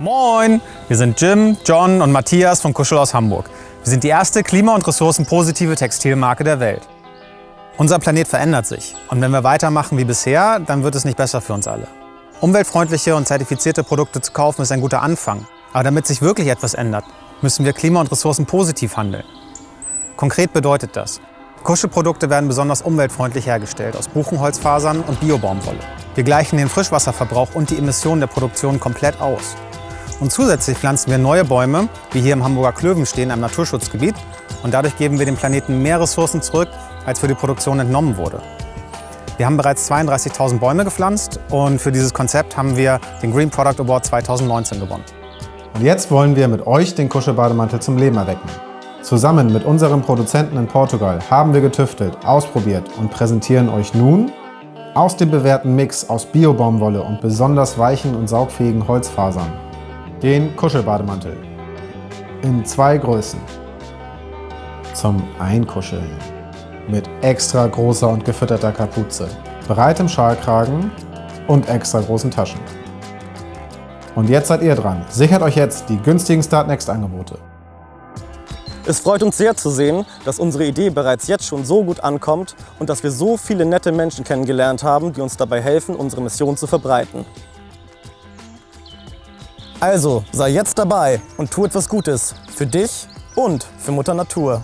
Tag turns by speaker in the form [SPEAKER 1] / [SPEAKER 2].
[SPEAKER 1] Moin! Wir sind Jim, John und Matthias von Kuschel aus Hamburg. Wir sind die erste klima- und ressourcenpositive Textilmarke der Welt. Unser Planet verändert sich und wenn wir weitermachen wie bisher, dann wird es nicht besser für uns alle. Umweltfreundliche und zertifizierte Produkte zu kaufen ist ein guter Anfang. Aber damit sich wirklich etwas ändert, müssen wir klima- und ressourcenpositiv handeln. Konkret bedeutet das, Kuschelprodukte werden besonders umweltfreundlich hergestellt aus Buchenholzfasern und Biobaumwolle. Wir gleichen den Frischwasserverbrauch und die Emissionen der Produktion komplett aus. Und zusätzlich pflanzen wir neue Bäume, wie hier im Hamburger Klövenstehen, einem Naturschutzgebiet. Und dadurch geben wir dem Planeten mehr Ressourcen zurück, als für die Produktion entnommen wurde. Wir haben bereits 32.000 Bäume gepflanzt und für dieses Konzept haben wir den Green Product Award 2019 gewonnen.
[SPEAKER 2] Und jetzt wollen wir mit euch den Kuschelbademantel zum Leben erwecken. Zusammen mit unserem Produzenten in Portugal haben wir getüftelt, ausprobiert und präsentieren euch nun aus dem bewährten Mix aus Biobaumwolle und besonders weichen und saugfähigen Holzfasern den Kuschelbademantel in zwei Größen zum Einkuscheln mit extra großer und gefütterter Kapuze, breitem Schalkragen und extra großen Taschen. Und jetzt seid ihr dran. Sichert euch jetzt die günstigen Startnext-Angebote.
[SPEAKER 3] Es freut uns sehr zu sehen, dass unsere Idee bereits jetzt schon so gut ankommt und dass wir so viele nette Menschen kennengelernt haben, die uns dabei helfen, unsere Mission zu verbreiten. Also, sei jetzt dabei und tu etwas Gutes für dich und für Mutter Natur.